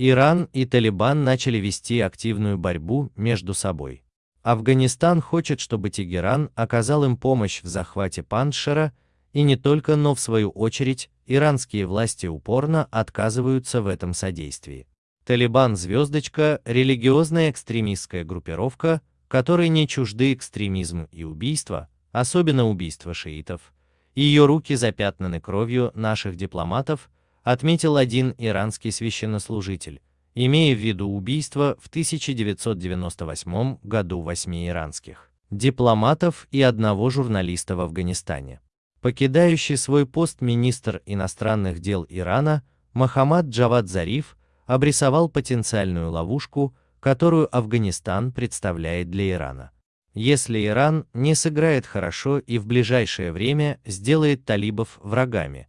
Иран и Талибан начали вести активную борьбу между собой. Афганистан хочет, чтобы Тегеран оказал им помощь в захвате Паншера, и не только, но в свою очередь, иранские власти упорно отказываются в этом содействии. Талибан «Звездочка» – религиозная экстремистская группировка, которой не чужды экстремизм и убийство, особенно убийство шиитов. Ее руки запятнаны кровью наших дипломатов, отметил один иранский священнослужитель, имея в виду убийство в 1998 году восьми иранских дипломатов и одного журналиста в Афганистане. Покидающий свой пост министр иностранных дел Ирана Мохаммад Джавад Зариф обрисовал потенциальную ловушку, которую Афганистан представляет для Ирана. Если Иран не сыграет хорошо и в ближайшее время сделает талибов врагами,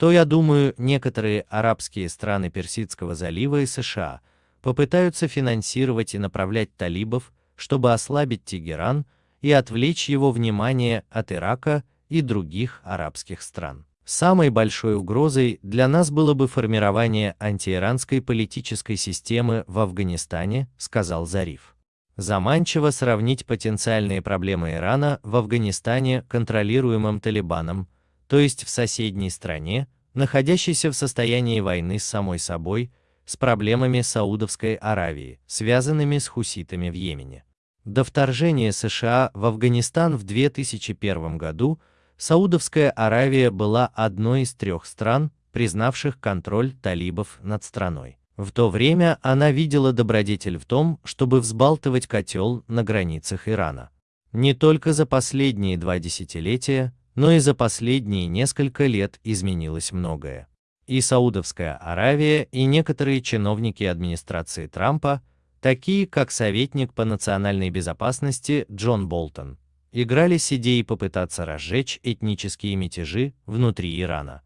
то, я думаю, некоторые арабские страны Персидского залива и США попытаются финансировать и направлять талибов, чтобы ослабить Тегеран и отвлечь его внимание от Ирака и других арабских стран. Самой большой угрозой для нас было бы формирование антииранской политической системы в Афганистане, сказал Зариф. Заманчиво сравнить потенциальные проблемы Ирана в Афганистане, контролируемом Талибаном, то есть в соседней стране, находящейся в состоянии войны с самой собой, с проблемами Саудовской Аравии, связанными с хуситами в Йемене. До вторжения США в Афганистан в 2001 году Саудовская Аравия была одной из трех стран, признавших контроль талибов над страной. В то время она видела добродетель в том, чтобы взбалтывать котел на границах Ирана. Не только за последние два десятилетия, но и за последние несколько лет изменилось многое. И Саудовская Аравия, и некоторые чиновники администрации Трампа, такие как советник по национальной безопасности Джон Болтон, играли с идеей попытаться разжечь этнические мятежи внутри Ирана.